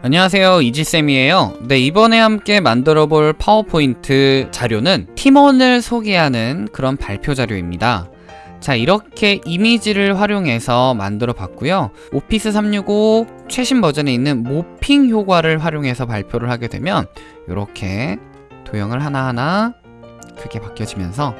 안녕하세요 이지쌤이에요. 네 이번에 함께 만들어 볼 파워포인트 자료는 팀원을 소개하는 그런 발표 자료입니다. 자 이렇게 이미지를 활용해서 만들어 봤고요. 오피스 365 최신 버전에 있는 모핑 효과를 활용해서 발표를 하게 되면 이렇게 도형을 하나하나 크게 바뀌어지면서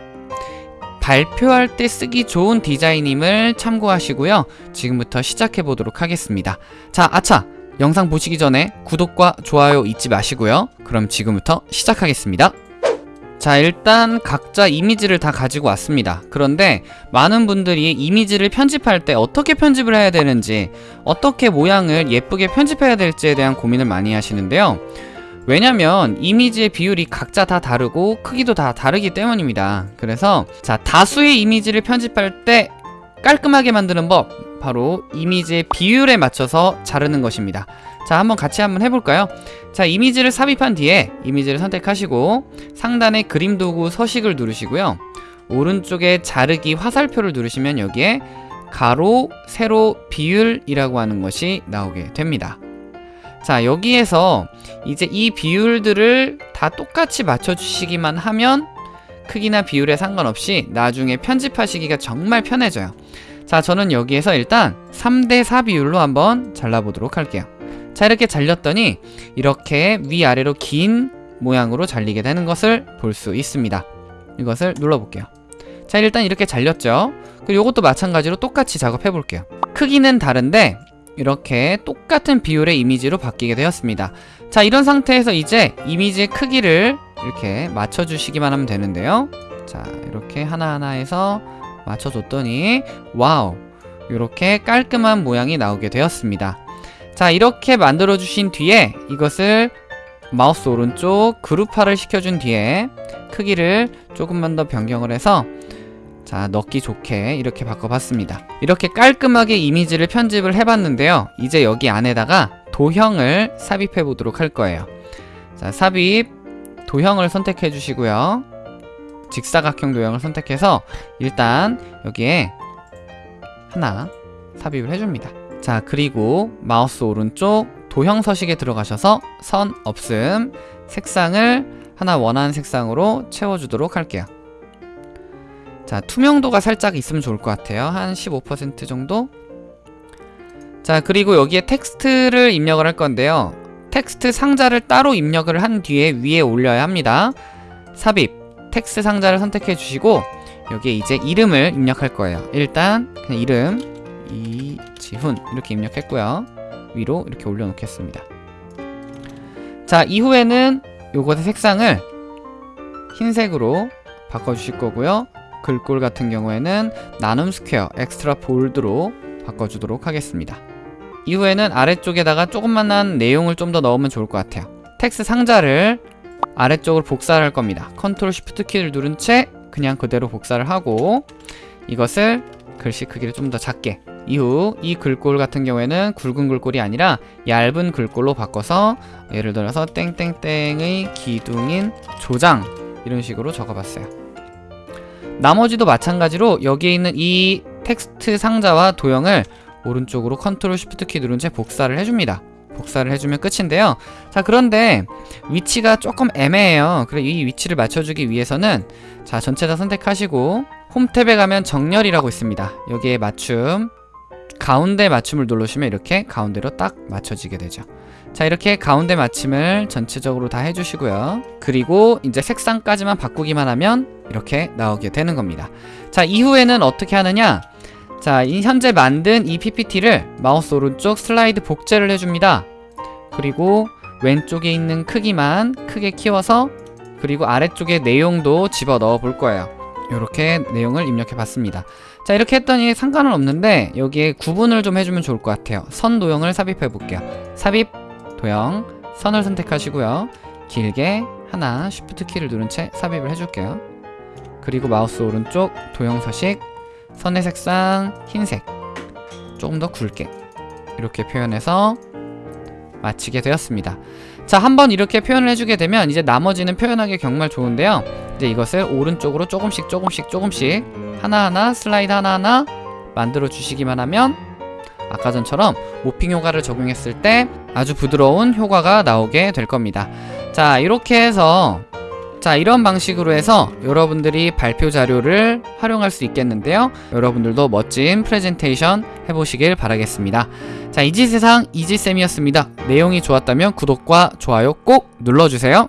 발표할 때 쓰기 좋은 디자인임을 참고하시고요. 지금부터 시작해 보도록 하겠습니다. 자 아차 영상 보시기 전에 구독과 좋아요 잊지 마시고요. 그럼 지금부터 시작하겠습니다. 자 일단 각자 이미지를 다 가지고 왔습니다. 그런데 많은 분들이 이미지를 편집할 때 어떻게 편집을 해야 되는지 어떻게 모양을 예쁘게 편집해야 될지에 대한 고민을 많이 하시는데요. 왜냐면 이미지의 비율이 각자 다 다르고 크기도 다 다르기 때문입니다. 그래서 자 다수의 이미지를 편집할 때 깔끔하게 만드는 법 바로 이미지의 비율에 맞춰서 자르는 것입니다. 자 한번 같이 한번 해볼까요? 자 이미지를 삽입한 뒤에 이미지를 선택하시고 상단에 그림 도구 서식을 누르시고요. 오른쪽에 자르기 화살표를 누르시면 여기에 가로, 세로, 비율이라고 하는 것이 나오게 됩니다. 자 여기에서 이제 이 비율들을 다 똑같이 맞춰주시기만 하면 크기나 비율에 상관없이 나중에 편집하시기가 정말 편해져요 자 저는 여기에서 일단 3대4 비율로 한번 잘라보도록 할게요. 자 이렇게 잘렸더니 이렇게 위아래로 긴 모양으로 잘리게 되는 것을 볼 수 있습니다. 이것을 눌러볼게요. 자 일단 이렇게 잘렸죠? 그리고 이것도 마찬가지로 똑같이 작업해 볼게요. 크기는 다른데 이렇게 똑같은 비율의 이미지로 바뀌게 되었습니다. 자 이런 상태에서 이제 이미지의 크기를 이렇게 맞춰주시기만 하면 되는데요. 자 이렇게 하나하나 해서 맞춰줬더니 wow 이렇게 깔끔한 모양이 나오게 되었습니다. 자 이렇게 만들어 주신 뒤에 이것을 마우스 오른쪽 그룹화를 시켜준 뒤에 크기를 조금만 더 변경을 해서 자 넣기 좋게 이렇게 바꿔봤습니다. 이렇게 깔끔하게 이미지를 편집을 해봤는데요. 이제 여기 안에다가 도형을 삽입해 보도록 할 거예요. 자 삽입 도형을 선택해 주시고요 직사각형 도형을 선택해서 일단 여기에 하나 삽입을 해줍니다. 자 그리고 마우스 오른쪽 도형 서식에 들어가셔서 선 없음 색상을 하나 원하는 색상으로 채워주도록 할게요. 자 투명도가 살짝 있으면 좋을 것 같아요. 한 15% 정도? 자 그리고 여기에 텍스트를 입력을 할 건데요. 텍스트 상자를 따로 입력을 한 뒤에 위에 올려야 합니다. 삽입 텍스트 상자를 선택해 주시고 여기에 이제 이름을 입력할 거예요. 일단 그냥 이름 이지훈 이렇게 입력했고요. 위로 이렇게 올려놓겠습니다. 자 이후에는 요것의 색상을 흰색으로 바꿔주실 거고요. 글꼴 같은 경우에는 나눔 스퀘어 Extra Bold로 바꿔주도록 하겠습니다. 이후에는 아래쪽에다가 조그만한 내용을 좀 더 넣으면 좋을 것 같아요. 텍스트 상자를 아래쪽으로 복사를 할 겁니다. Control Shift 키를 누른 채 그냥 그대로 복사를 하고 이것을 글씨 크기를 좀 더 작게. 이후 이 글꼴 같은 경우에는 굵은 글꼴이 아니라 얇은 글꼴로 바꿔서 예를 들어서 땡땡땡의 기둥인 조장 이런 식으로 적어봤어요. 나머지도 마찬가지로 여기에 있는 이 텍스트 상자와 도형을 오른쪽으로 Control Shift 키 누른 채 복사를 해줍니다 복사를 해주면 끝인데요. 자 그런데 위치가 조금 애매해요. 그래 이 위치를 맞춰주기 위해서는 자 전체 다 선택하시고 홈 탭에 가면 정렬이라고 있습니다. 여기에 맞춤 가운데 맞춤을 누르시면 이렇게 가운데로 딱 맞춰지게 되죠. 자 이렇게 가운데 맞춤을 전체적으로 다 해주시고요. 그리고 이제 색상까지만 바꾸기만 하면 이렇게 나오게 되는 겁니다. 자 이후에는 어떻게 하느냐 자, 이 현재 만든 이 PPT를 마우스 오른쪽 슬라이드 복제를 해줍니다. 그리고 왼쪽에 있는 크기만 크게 키워서 그리고 아래쪽에 내용도 집어 넣어 볼 거예요. 이렇게 내용을 입력해 봤습니다. 자, 이렇게 했더니 상관은 없는데 여기에 구분을 좀 해주면 좋을 것 같아요. 선 도형을 삽입해 볼게요. 삽입, 도형, 선을 선택하시고요. 길게 하나 쉬프트 키를 누른 채 삽입을 해줄게요. 그리고 마우스 오른쪽 도형 서식 선의 색상 흰색. 조금 더 굵게. 이렇게 표현해서 마치게 되었습니다. 자 한 번 이렇게 표현을 해주게 되면 이제 나머지는 표현하기 정말 좋은데요. 이제 이것을 오른쪽으로 조금씩 조금씩 조금씩 하나하나 슬라이드 하나하나 만들어 주시기만 하면 아까 전처럼 모핑 효과를 적용했을 때 아주 부드러운 효과가 나오게 될 겁니다. 자, 이렇게 해서 자, 이런 방식으로 해서 여러분들이 발표 자료를 활용할 수 있겠는데요. 여러분들도 멋진 프레젠테이션 해보시길 바라겠습니다. 자, 이지세상 이지쌤이었습니다. 내용이 좋았다면 구독과 좋아요 꼭 눌러주세요.